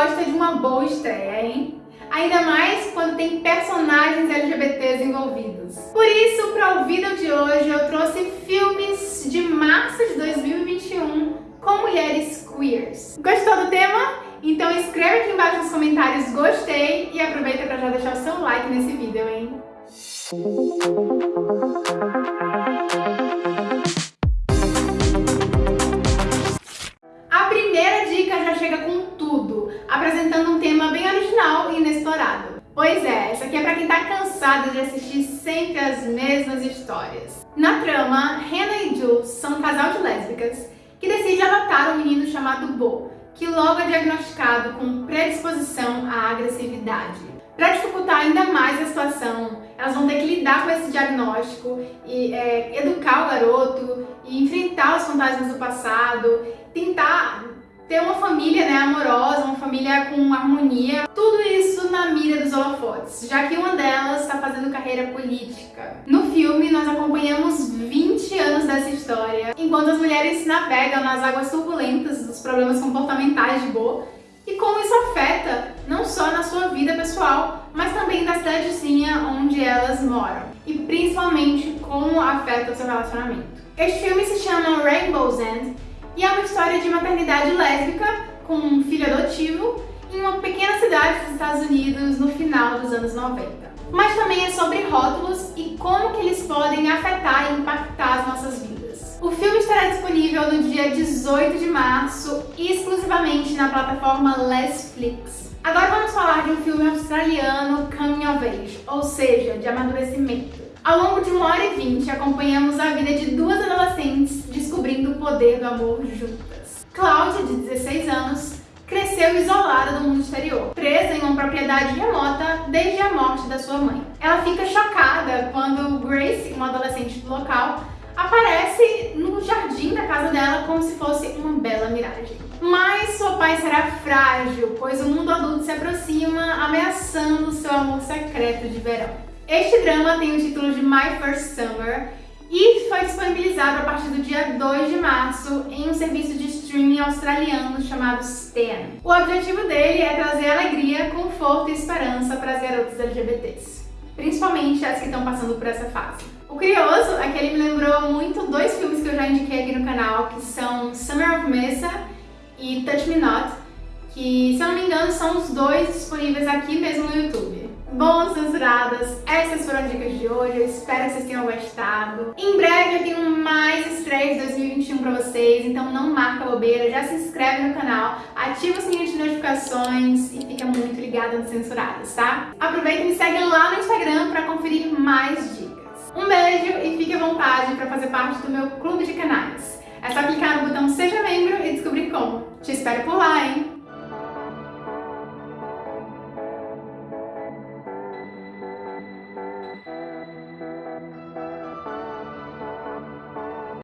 gosta de uma boa estreia, hein? Ainda mais quando tem personagens LGBTs envolvidos. Por isso, para o vídeo de hoje, eu trouxe filmes de março de 2021 com mulheres queers. Gostou do tema? Então escreve aqui embaixo nos comentários gostei e aproveita para já deixar o seu like nesse vídeo, hein? Pois é, isso aqui é pra quem tá cansado de assistir sempre as mesmas histórias. Na trama, Hannah e Jules são um casal de lésbicas que decide adotar um menino chamado Bo, que logo é diagnosticado com predisposição à agressividade. Para dificultar ainda mais a situação, elas vão ter que lidar com esse diagnóstico e é, educar o garoto e enfrentar os fantasmas do passado, tentar ter uma família né, amorosa, uma família com harmonia, tudo isso holofotes, já que uma delas está fazendo carreira política. No filme, nós acompanhamos 20 anos dessa história, enquanto as mulheres navegam nas águas turbulentas dos problemas comportamentais de Bo, e como isso afeta não só na sua vida pessoal, mas também na cidadezinha onde elas moram, e principalmente como afeta o seu relacionamento. Este filme se chama Rainbow's End e é uma história de maternidade lésbica com um filho adotivo em uma pequena cidade dos Estados Unidos no final dos anos 90. Mas também é sobre rótulos e como que eles podem afetar e impactar as nossas vidas. O filme estará disponível no dia 18 de março, exclusivamente na plataforma Netflix. Agora vamos falar de um filme australiano Coming of Age, ou seja, de amadurecimento. Ao longo de 1 hora e 20, acompanhamos a vida de duas adolescentes descobrindo o poder do amor juntas. Cláudia, de 16 anos, cresceu isolada do mundo exterior, presa em uma propriedade remota desde a morte da sua mãe. Ela fica chocada quando Grace, uma adolescente do local, aparece no jardim da casa dela como se fosse uma bela miragem. Mas sua paz será frágil, pois o mundo adulto se aproxima, ameaçando seu amor secreto de verão. Este drama tem o título de My First Summer e foi disponibilizado a partir do dia 2 de março em um serviço australiano chamado Stan. O objetivo dele é trazer alegria, conforto e esperança para as garotas LGBTs, principalmente as que estão passando por essa fase. O curioso é que ele me lembrou muito dois filmes que eu já indiquei aqui no canal, que são Summer of Mesa e Touch Me Not, que, se eu não me engano, são os dois disponíveis aqui mesmo no YouTube. Bom, censuradas, essas foram as dicas de hoje, eu espero que vocês tenham gostado. Em breve mais estreias de 2021 pra vocês, então não marca bobeira, já se inscreve no canal, ativa o sininho de notificações e fica muito ligado nas censuradas, tá? Aproveita e me segue lá no Instagram pra conferir mais dicas. Um beijo e fique à vontade para fazer parte do meu clube de canais. É só clicar no botão Seja Membro e descobrir como. Te espero por lá, hein?